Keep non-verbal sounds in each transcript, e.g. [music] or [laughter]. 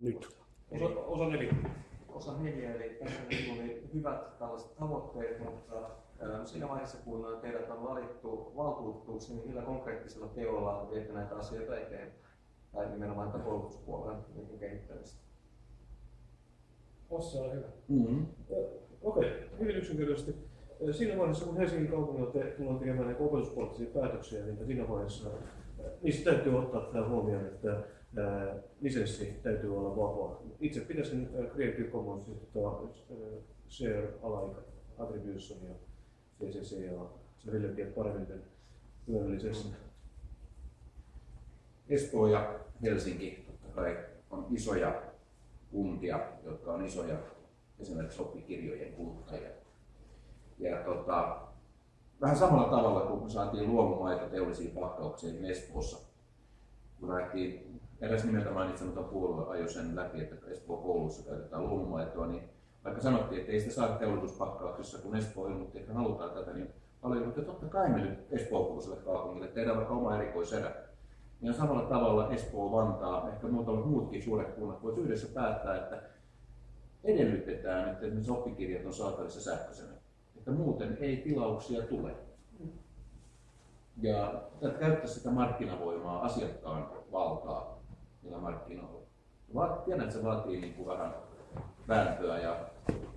nyt? Osa, osa neljä. Osa neljä, eli tässä oli hyvät tällaiset tavoitteet, mutta siinä vaiheessa kun teidät on valittu valtuutetuksi, niin millä konkreettisilla teoilla viette näitä asioita eteenpäin? Tai nimenomaan tätä koulutuspuolen niin kehittämistä? Ossa on hyvä. Mm-hmm. Okei, okay. hyvin yksinkertaisesti. Siinä vaiheessa, kun Helsingin kaupungilla te, tullaan tekemään näitä opetuspoliittisia päätöksiä, niin siinä vaiheessa niissä täytyy ottaa tämä huomioon, että lisenssi täytyy olla vapaa. Itse pitäisin Creative Commons share alike attribution ja CCC ja se Ville paremmin hyödyllisestä. Espoo ja Helsinki totta kai on isoja kuntia, jotka on isoja esimerkiksi oppikirjojen kuluttajia. Ja tota, vähän samalla tavalla kuin me saatiin luomumaita teollisiin palkkauksiin Espoossa, kun lähtiin eräs nimeltä mainitsematon puolue ajoi sen läpi, että Espoo koulussa käytetään luomumaitoa, niin vaikka sanottiin, että ei sitä saada teollisuuspakkauksissa, kun Espoo ilmoitti, että halutaan tätä, niin paljon, että totta kai me nyt Espoo kaupungille tehdään vaikka oma erikoiserä. Ja samalla tavalla Espoo, Vantaa, ehkä muutamat muutkin suuret kunnat voisivat yhdessä päättää, että edellytetään, että esimerkiksi oppikirjat on saatavissa sähköisenä. Että muuten ei tilauksia tule. Ja käyttää sitä markkinavoimaa, asiakkaan valtaa niillä markkinoilla. Tiedän, että se vaatii niin kuin vähän vääntöä ja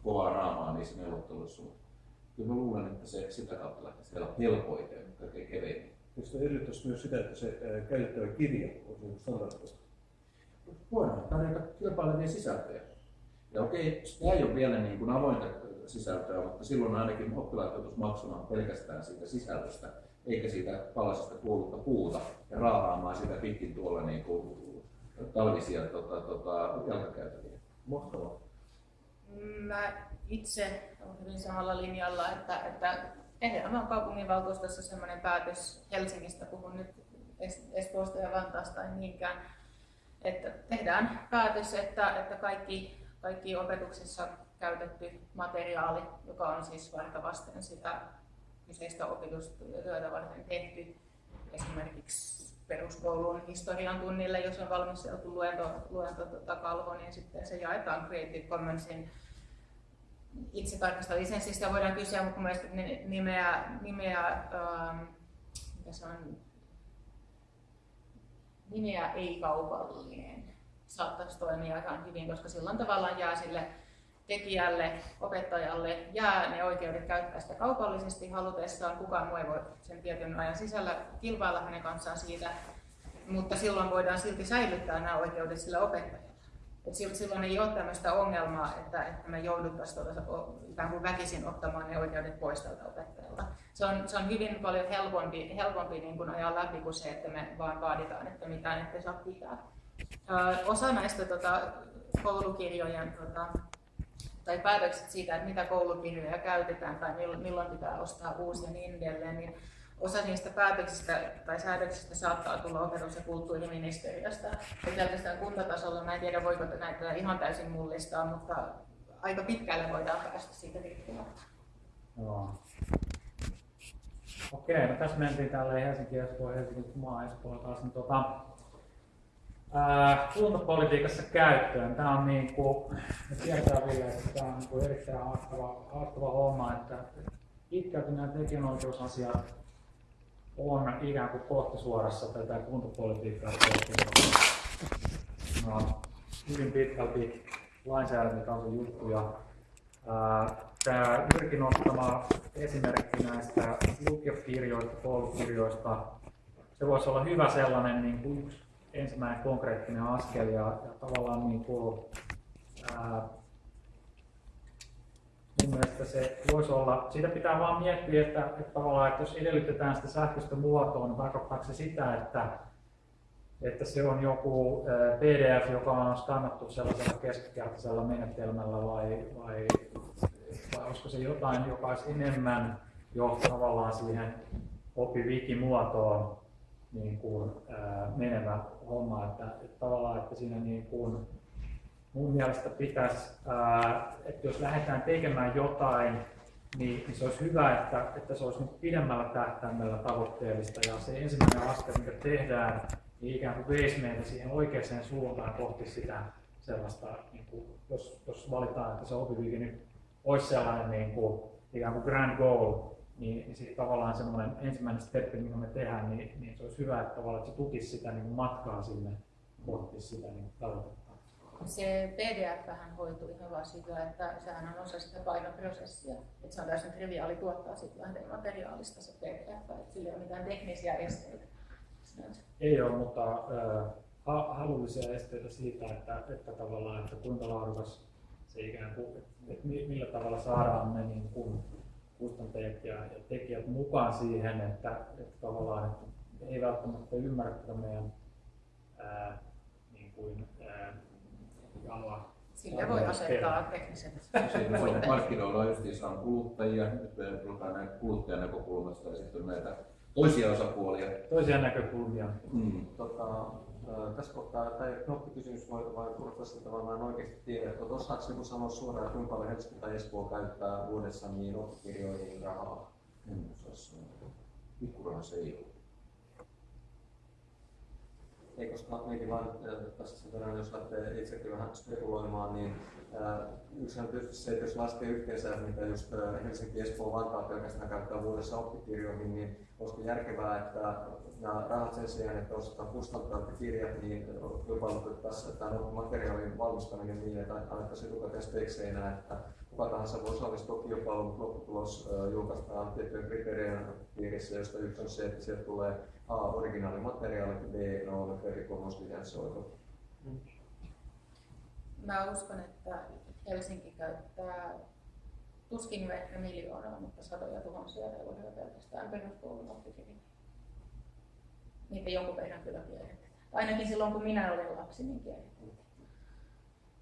kovaa raamaa niissä neuvotteluissa, mutta kyllä mä luulen, että se sitä kautta lähtee helpoiten, kaikkein keveimmin. Eikö se edellyttäisi myös sitä, että se käytettävä kirja on standardoitu? Voidaan tarjota kilpailevia sisältöjä. Ja okei, tämä ei ole vielä niin kuin avointa sisältöä, mutta silloin ainakin oppilaat joutuisi maksamaan pelkästään siitä sisällöstä, eikä siitä palasesta kuollutta puuta ja raahaamaan sitä pitkin tuolla niin kuin talvisia tota, tota, jalkakäytäviä. Mahtavaa. Mä itse olen hyvin samalla linjalla, että, että tehdään vaan kaupunginvaltuustossa sellainen päätös Helsingistä, puhun nyt Espoosta ja Vantaasta ei niinkään, että tehdään päätös, että, että kaikki, kaikki opetuksessa käytetty materiaali, joka on siis varta vasten sitä kyseistä opetustyötä varten tehty, esimerkiksi peruskoulun historian tunnille, jos on valmisteltu luento, luento tota kalvo, niin sitten se jaetaan Creative Commonsin. Itse tarkasta lisenssistä voidaan kysyä, mutta mielestäni nimeä, nimeä ähm, mikä se on, nimeä ei-kaupallinen saattaisi toimia ihan hyvin, koska silloin tavallaan jää sille tekijälle, opettajalle jää ne oikeudet käyttää sitä kaupallisesti halutessaan. Kukaan muu ei voi sen tietyn ajan sisällä kilpailla hänen kanssaan siitä, mutta silloin voidaan silti säilyttää nämä oikeudet sille opettajalle. Et silloin ei ole tämmöistä ongelmaa, että, että me jouduttaisiin kuin väkisin ottamaan ne oikeudet pois tältä opettajalta. Se on, se on hyvin paljon helpompi, helpompi niin kuin ajaa läpi kuin se, että me vaan vaaditaan, että mitään ettei saa pitää. Ö, osa näistä tota, koulukirjojen tota, tai päätökset siitä, että mitä koulukirjoja käytetään tai milloin pitää ostaa uusia ja niin edelleen, niin osa niistä päätöksistä tai säädöksistä saattaa tulla opetus- ja kulttuuriministeriöstä. Ja pelkästään kuntatasolla, mä en tiedä voiko näitä ihan täysin mullistaa, mutta aika pitkälle voidaan päästä siitä riippumatta. Joo. Okei, no tässä mentiin tälle Helsinki, Espoo, Helsinki, maa Espoo taas. Niin tota, kuntapolitiikassa käyttöön. Tämä on niin kuin, me tiedetään vielä, että tämä on niin kuin erittäin haastava, haastava homma, että pitkälti nämä tekijänoikeusasiat on ikään kuin kohtisuorassa tätä kuntapolitiikkaa no, hyvin pitkälti lainsäädäntötason juttuja. Tämä Jyrkin ottama esimerkki näistä lukiokirjoista, koulukirjoista, se voisi olla hyvä sellainen niin kuin yksi ensimmäinen konkreettinen askel ja, ja tavallaan niin kuin, ää, mun mielestä se voisi olla, siitä pitää vaan miettiä, että, että tavallaan, että jos edellytetään sitä sähköistä muotoa, niin tarkoittaako se sitä, että, että se on joku PDF, joka on skannattu sellaisella keskikertaisella menetelmällä vai, vai, vai olisiko se jotain, joka olisi enemmän jo tavallaan siihen OpiWiki-muotoon niin kuin, ää, menevä homma, että, että tavallaan, että siinä niin kuin, mun mielestä pitäisi, ää, että jos lähdetään tekemään jotain, niin, niin se olisi hyvä, että, että se olisi nyt pidemmällä tähtäimellä tavoitteellista. Ja se ensimmäinen askel, mikä tehdään, niin ikään kuin veisi meitä siihen oikeaan suuntaan kohti sitä sellaista, niin kuin, jos, jos valitaan, että se OpiWiki nyt olisi sellainen niin kuin, ikään kuin grand goal, niin, niin sitten tavallaan semmoinen ensimmäinen steppi, mikä me tehdään, niin, niin se olisi hyvä, että tavallaan että se tukisi sitä niin kuin matkaa sinne kohti sitä niin tavoitetta. Se PDF hoituu ihan vaan sillä, että sehän on osa sitä painoprosessia. Että se on täysin triviaali tuottaa sitten lähdemateriaalista se PDF, että sillä ei ole mitään teknisiä esteitä. Ei ole, mutta äh, ha- halullisia esteitä siitä, että, että tavallaan, että kuinka laadukas se ikään kuin, että mi- millä tavalla saadaan ne niin kuin kustantajat ja, ja tekijät mukaan siihen, että, että tavallaan että he ei välttämättä ymmärrä tätä meidän ää, niin kuin, ää, jalaa. Sille voi asettaa tekniset puitteet. markkinoilla justiinsa on kuluttajia, nyt me puhutaan näin kuluttajan näkökulmasta ja sitten on näitä toisia osapuolia. Toisia näkökulmia. Mm. Tota, tässä kohtaa tämä ei ole knoppikysymys, vai purkasta tavallaan oikeasti tiedä, että osaako joku sanoa suoraan, että kuinka paljon Helsinki tai Espoo käyttää vuodessa niin oppikirjoihin rahaa? En osaa sanoa. Pikkuraha se ei ole. Ei, koska mietin vaan tässä sen verran, jos lähtee itsekin vähän spekuloimaan, niin yksi on tietysti se, että jos laskee yhteensä, mitä just Helsinki, Espoo, Vantaa pelkästään käyttää vuodessa oppikirjoihin, niin olisiko järkevää, että nämä rahat sen sijaan, että ostetaan kustantavat ja kirjat, niin kilpailutettaisiin tämän materiaalin valmistaminen niin, että annettaisiin etukäteen spekseinä, että kuka tahansa voi osallistua kilpailuun, mutta lopputulos julkaistaan tiettyjen kriteerien piirissä, josta yksi on se, että sieltä tulee A. Originaalimateriaalit ja B. No, perikomuslisensoitu. Mä uskon, että Helsinki käyttää tuskin ehkä miljoonaa, mutta satoja tuhansia euroja pelkästään peruskoulun oppikirjoihin. Niitä jonkun verran kyllä kierrätetään. Ainakin silloin kun minä olin lapsi, niin kierrätettiin.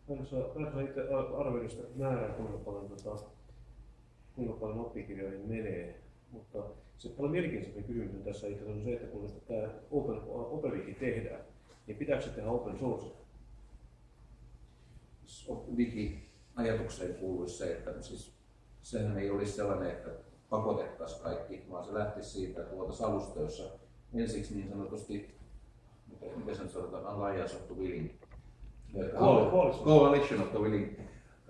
Osaa itse arvioida määrää, kuinka paljon, tota, kuinka paljon oppikirjoihin menee. Mutta se paljon mielenkiintoisempi kysymys on tässä itse on se, että kun tämä Open, OpenWiki tehdään, niin pitääkö se tehdä open source? Wiki-ajatukseen kuuluisi se, että siis sehän ei olisi sellainen, että pakotettaisiin kaikki, vaan se lähtisi siitä, että luotaisiin alusta, jossa ensiksi niin sanotusti, miten, miten se nyt sanotaan, of the willing, Coalition. of the willing,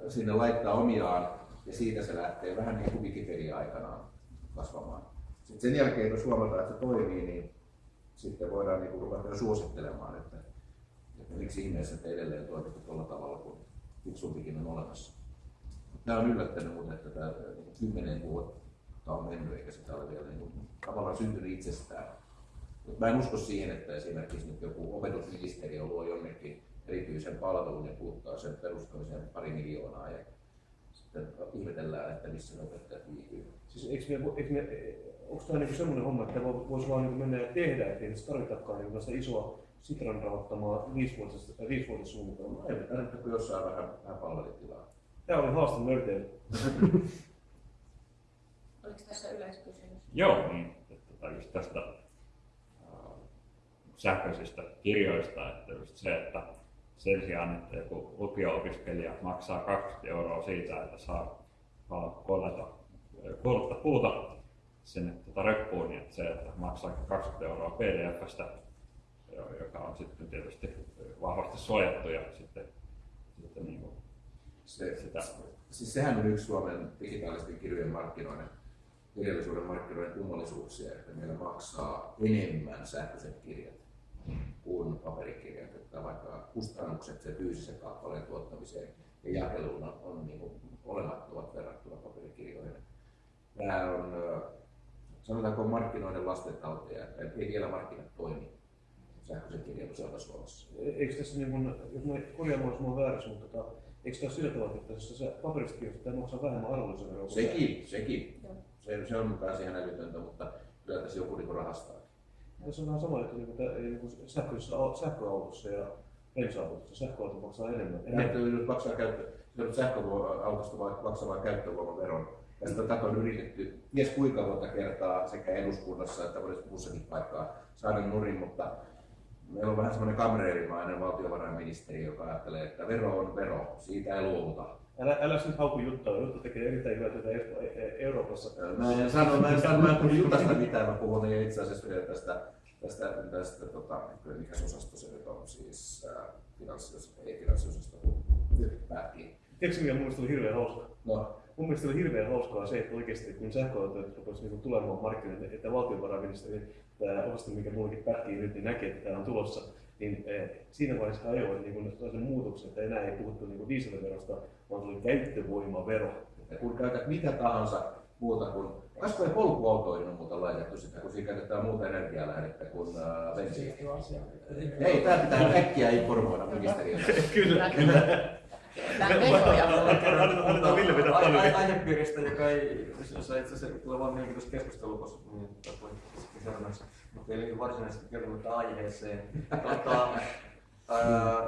sinne laittaa omiaan ja siitä se lähtee vähän niin kuin Wikipedia aikanaan kasvamaan. Sitten sen jälkeen, jos huomataan, että se toimii, niin sitten voidaan niin kuin ruveta suosittelemaan, että, että miksi ihmeessä te edelleen toimitte tuolla tavalla, kun fiksumpikin on olemassa. Tämä on yllättänyt muuten, että tämä niin kymmenen vuotta on mennyt, eikä sitä ole vielä niin kuin, tavallaan syntynyt itsestään. Mutta mä en usko siihen, että esimerkiksi nyt joku opetusministeriö luo jonnekin erityisen palvelun ja kuluttaa sen perustamiseen pari miljoonaa ja sitten ihmetellään, että missä ne opettajat viipyy. Siis eikö me, eikö me, onko tämä niinku semmoinen homma, että vo- voisi vaan niinku mennä ja tehdä, ettei edes tarvitakaan niinku isoa Sitran rahoittamaa viisivuotista, viisivuotissuunnitelmaa? Ei kun jossain vähän, vähän palvelitilaa. Tämä oli haaste nörteille. [laughs] Oliko tässä yleiskysymys? Joo, niin. Tota, just tästä äh, sähköisistä kirjoista, että just se, että sen sijaan, että joku lukio-opiskelija maksaa 20 euroa siitä, että saa kollata, kollata puuta sinne tota reppuun, niin että se, että maksaa 20 euroa PDFstä, jo- joka on sitten tietysti vahvasti suojattu ja sitten, sitten niin kuin Se, sitä. siis sehän on yksi Suomen digitaalisten kirjojen markkinoiden, kirjallisuuden markkinoiden kummallisuuksia, että meillä maksaa enemmän sähköiset kirjat kuin paperikirjat, että vaikka kustannukset se fyysisen kappaleen tuottamiseen ja jakeluun on, on niin kuin olemattomat verrattuna paperikirjoihin. Tämä on, sanotaanko markkinoiden lastentauteja, että ei vielä markkinat toimi sähköisen kirjan osalta Suomessa. Eikö tässä, niin kun, jos mä korjaamaan, jos mä oon väärässä, mutta tota, eikö tässä sillä tavalla, että jos se paperista kirjoittaa, maksaa vähemmän arvonlisäveroa? Sekin, sekin. Se, se on taas ihan älytöntä, mutta kyllä tässä joku niin rahastaa. Tässä on vähän sama, että niin kuin, niin sähköisessä au- sähköautossa ja bensa-autossa sähköauto maksaa enemmän. Että nyt maksaa käyttö, sähköautosta vai- maksamaan käyttövoimaveron. Ja sitä tätä on yritetty ties kuinka monta kertaa sekä eduskunnassa että muussakin paikkaa saada nurin, mutta meillä on vähän semmoinen kamreerimainen valtiovarainministeri, joka ajattelee, että vero on vero, siitä ei luovuta. Älä, älä siis hauku juttua, Jutta tekee erittäin hyvää työtä E- E- Euroopassa. Mä en sano, mä en sano, mä en puhu jutasta mitään, mä puhun itse asiassa vielä tästä tästä, tästä tota, mikä osasto se nyt on, siis äh, finanssi, ei finanssiosasto, kun päättiin. Tiedätkö mikä mun mielestä oli hirveän hauska? No, Mun mielestä oli hirveän hauskaa se, että oikeasti kun sähköautot rupesivat niin tulemaan markkinoille, että valtiovarainministeri, tämä osasto, mikä mullekin pätkii nyt, niin näkee, että tämä on tulossa, niin eh, siinä vaiheessa ajoi niin sellaisen muutoksen, että enää ei puhuttu niin dieselverosta, vaan tuli käyttövoimavero. että kun käytät mitä tahansa muuta kuin, olisiko polkuautoihin on muuta laitettu sitä, kun siinä käytetään muuta energialähdettä kuin äh, bensiiniä. Ei, tämä pitää äkkiä informoida ministeriössä. Kyllä, kyllä. Annetaan- Ville ai- paljon. Aihepiiristä, joka ei, jossa itse asiassa tulee vaan mielenkiintoista keskustelua, koska niin, tapoin seuraavaksi, mutta ei liity varsinaisesti kertomatta aiheeseen. Tota, ää,